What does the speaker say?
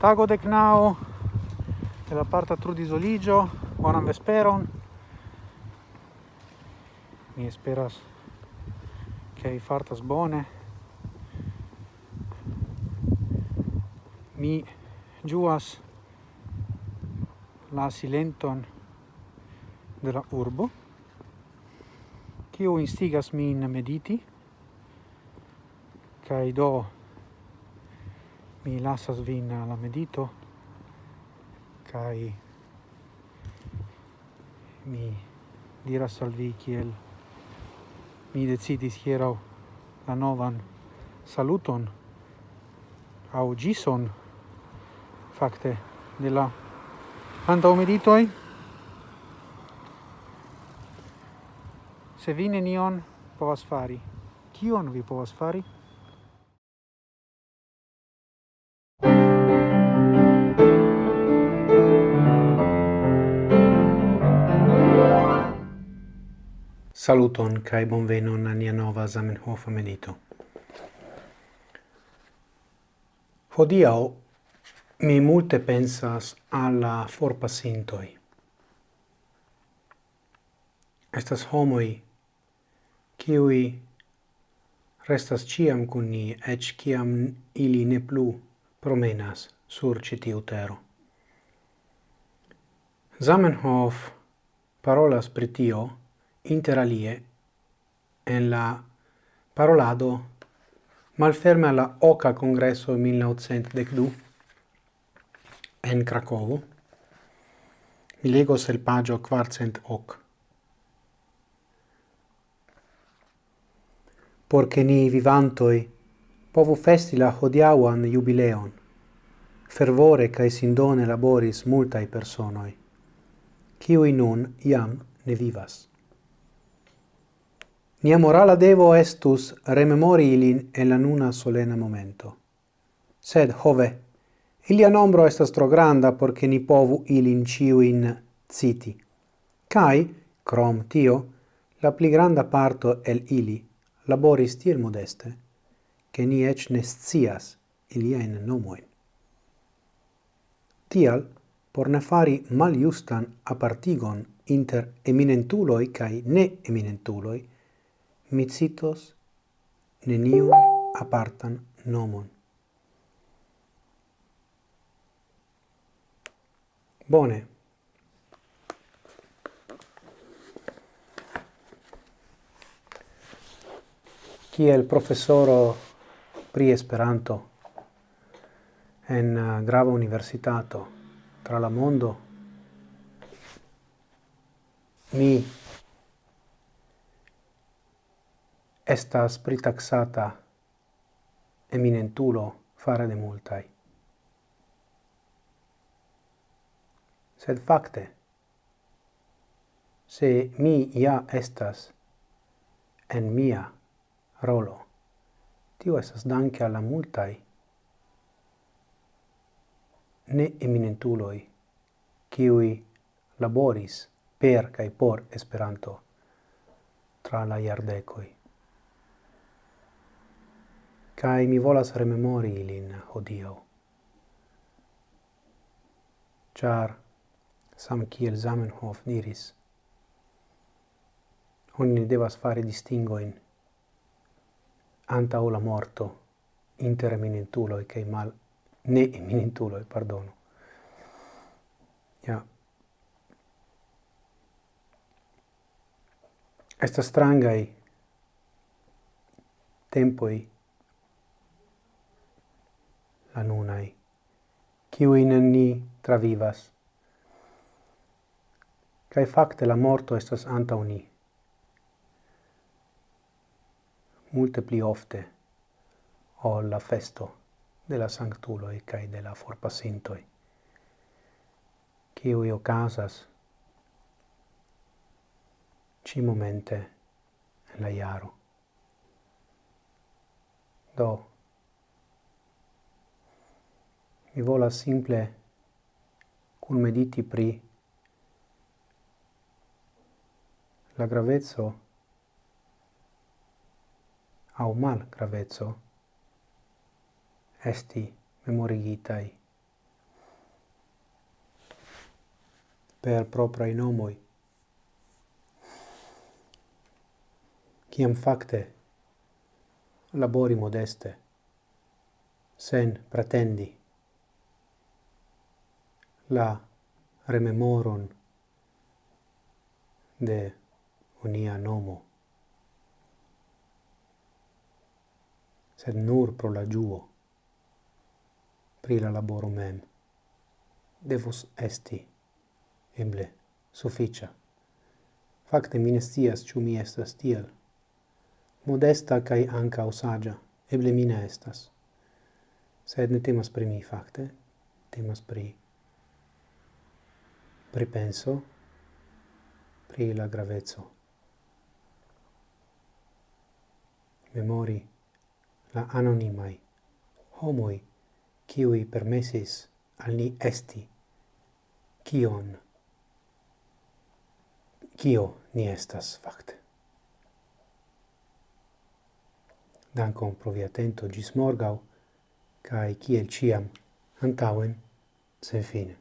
Tago de knao de la parta parte Trudisoligio, buonam vesperon. Mi esperas che i fartas bone. Mi giuas la silenton de la urbo, kiu instigas min mediti, kai do mi lasas vin alla medito kai mi diras al vi kiel mi decidis hieraŭ la novan saluton au gison fakte de la antaŭ meditoj se vi nenion povas fari kion vi povas fari? Saluton kai bonvenon a nia nova Zamenhof medito. Hodiaŭ mi multe pensas alla forpasintoi. Estas homoi kiui restas ciam kun ni, ec ciam ili ne plu promenas sur citi utero. Zamenhof parolas pritio, tio, interalie en la parolado malferme alla oca congresso 1912 en Cracovo, mi lego el pagio quarcent hoc. Porque ni vivantoi povu festi la hodiauan jubileon, fervore cae sindone laboris multae personoi, ciui nun iam ne vivas. Nia morala devo estus rememori ilin en la nuna solena momento. Sed, hove, ilia nombro estas tro granda porce ni povu ilin ciuin citi. Cai, crom tio, la pli granda parto el ili laboris tiel modeste, che ni ec nescias ilia in nomoin. Tial, por ne fari mal justan apartigon inter eminentuloi cae ne eminentuloi, mi citos neniun apartan nomon. Bone. Kiel professoro pri Esperanto en uh, grava universitato tra la mondo, mi estas pritaxata eminentulo fare de multai. Sed facte, se mi ja estas en mia rolo, tio estas danke alla multai ne eminentuloi kiui laboris per cae por Esperanto tra la iardecoi cae mi volas rememori ilin hodiau. Char, sam kiel Zamenhof diris, oni devas fare distingoin anta o la morto inter eminentuloi cae mal ne eminentuloi, pardono. Ja. Estas strangai tempoi anunai, ciuin ni travivas. Cae facte la morto estas anta uni. Multe pli ofte o la festo de la sanctuloi cae de la forpasintoi, ciui ocasas ci momente en la iaro. Do, mi volas simple cun mediti pri la gravezzo au mal gravezzo esti memorigitai per propria proprai nomoi. Ciam facte labori modeste sen pretendi la rememoron de unia nomo sed nur pro la giuo pri la laboro mem devus esti eble sufficia. facte mi ne scias mi estas tiel. Modesta cae anca saĝa, eble mi ne estas. Sed ne temas pri mi facte temas pri pripenso pri la gravezzo. Memori la anonimai homoi kiui permesis al ni esti kion kio ni estas fakte. Dankon pro via atento gis morgau, kai kiel ciam, antauen, sen fine.